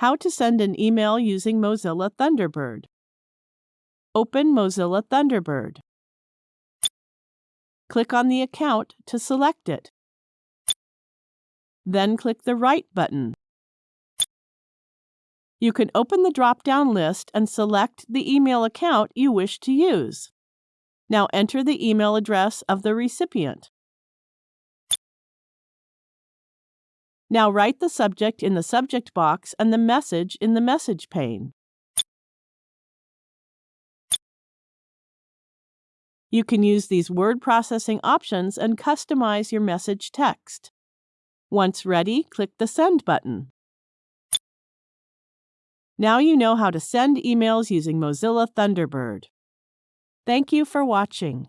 How to send an email using Mozilla Thunderbird. Open Mozilla Thunderbird. Click on the account to select it. Then click the Write button. You can open the drop-down list and select the email account you wish to use. Now enter the email address of the recipient. Now write the subject in the subject box and the message in the message pane. You can use these word processing options and customize your message text. Once ready, click the Send button. Now you know how to send emails using Mozilla Thunderbird. Thank you for watching.